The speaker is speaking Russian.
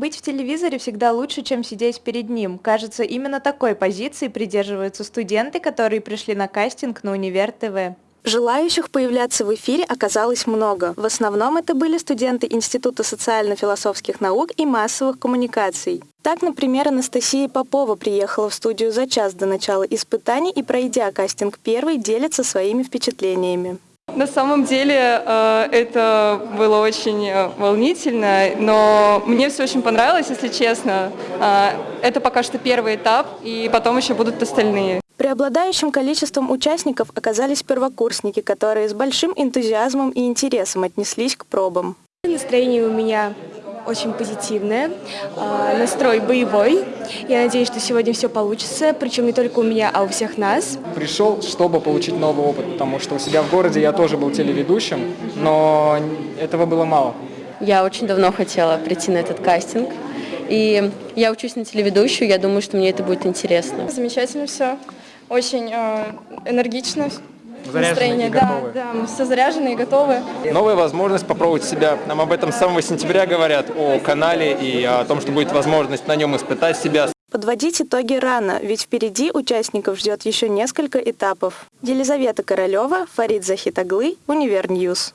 Быть в телевизоре всегда лучше, чем сидеть перед ним. Кажется, именно такой позиции придерживаются студенты, которые пришли на кастинг на Универ ТВ. Желающих появляться в эфире оказалось много. В основном это были студенты Института социально-философских наук и массовых коммуникаций. Так, например, Анастасия Попова приехала в студию за час до начала испытаний и, пройдя кастинг первый, делится своими впечатлениями. На самом деле э, это было очень э, волнительно, но мне все очень понравилось, если честно. Э, это пока что первый этап, и потом еще будут остальные. Преобладающим количеством участников оказались первокурсники, которые с большим энтузиазмом и интересом отнеслись к пробам. Настроение у меня очень позитивное, а, настрой боевой. Я надеюсь, что сегодня все получится, причем не только у меня, а у всех нас. Пришел, чтобы получить новый опыт, потому что у себя в городе я тоже был телеведущим, но этого было мало. Я очень давно хотела прийти на этот кастинг, и я учусь на телеведущую, я думаю, что мне это будет интересно. Замечательно все очень э, энергично. Заряженные и готовы. Да, да, все заряжены и готовы. Новая возможность попробовать себя. Нам об этом с самого сентября говорят, о канале и о том, что будет возможность на нем испытать себя. Подводить итоги рано, ведь впереди участников ждет еще несколько этапов. Елизавета Королева, Фарид Захитуглы, Univer News.